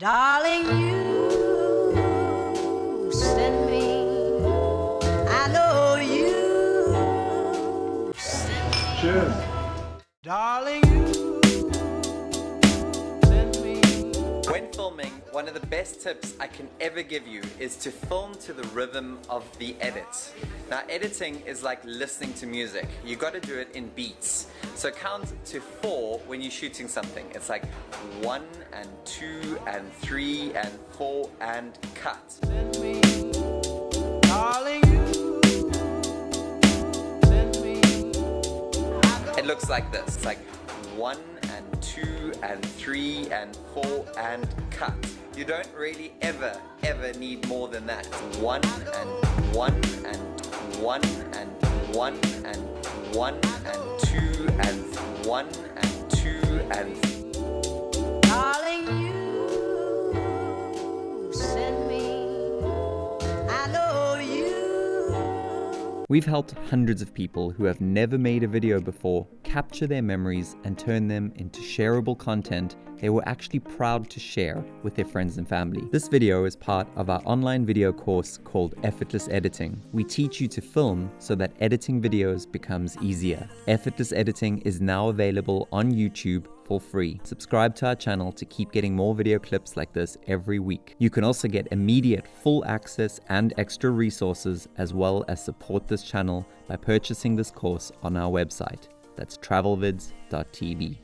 Darling, you send me. I know you send me. Cheers. Darling, you one of the best tips I can ever give you is to film to the rhythm of the edit. Now editing is like listening to music. You gotta do it in beats. So count to four when you're shooting something. It's like one and two and three and four and cut. Send me. Darling, you send me. It looks like this. It's like one and two and three and four and cut. You don't really ever, ever need more than that. One and one and one and one and one and two and one and two and We've helped hundreds of people who have never made a video before capture their memories and turn them into shareable content they were actually proud to share with their friends and family. This video is part of our online video course called Effortless Editing. We teach you to film so that editing videos becomes easier. Effortless Editing is now available on YouTube for free. Subscribe to our channel to keep getting more video clips like this every week. You can also get immediate full access and extra resources as well as support this channel by purchasing this course on our website. That's travelvids.tv.